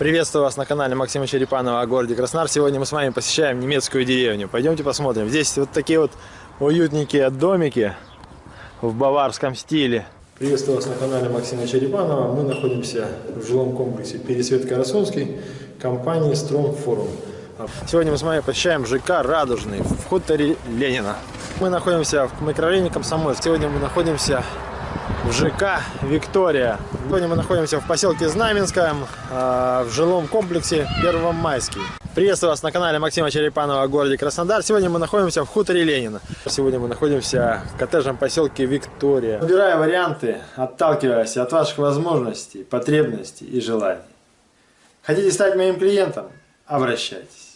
Приветствую вас на канале Максима Черепанова о городе Краснодар. Сегодня мы с вами посещаем немецкую деревню. Пойдемте посмотрим. Здесь вот такие вот уютненькие домики в баварском стиле. Приветствую вас на канале Максима Черепанова. Мы находимся в жилом комплексе Пересвет Карасунский компании Forum. Сегодня мы с вами посещаем ЖК «Радужный» в хуторе Ленина. Мы находимся в микрорайоне Комсомольск. Сегодня мы находимся в ЖК «Виктория». Сегодня мы находимся в поселке Знаменском, э, в жилом комплексе Первомайский. Приветствую вас на канале Максима Черепанова о городе Краснодар. Сегодня мы находимся в хуторе Ленина. Сегодня мы находимся в коттеджном поселке Виктория. Выбирая варианты, отталкиваясь от ваших возможностей, потребностей и желаний. Хотите стать моим клиентом? Обращайтесь.